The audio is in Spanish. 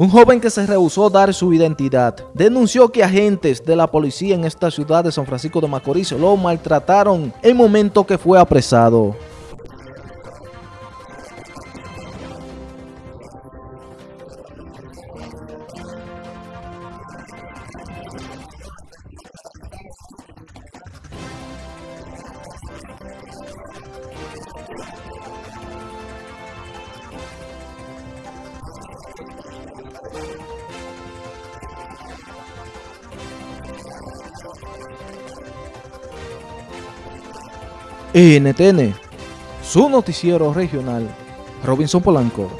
Un joven que se rehusó dar su identidad denunció que agentes de la policía en esta ciudad de San Francisco de Macorís lo maltrataron en el momento que fue apresado. NTN, su noticiero regional, Robinson Polanco.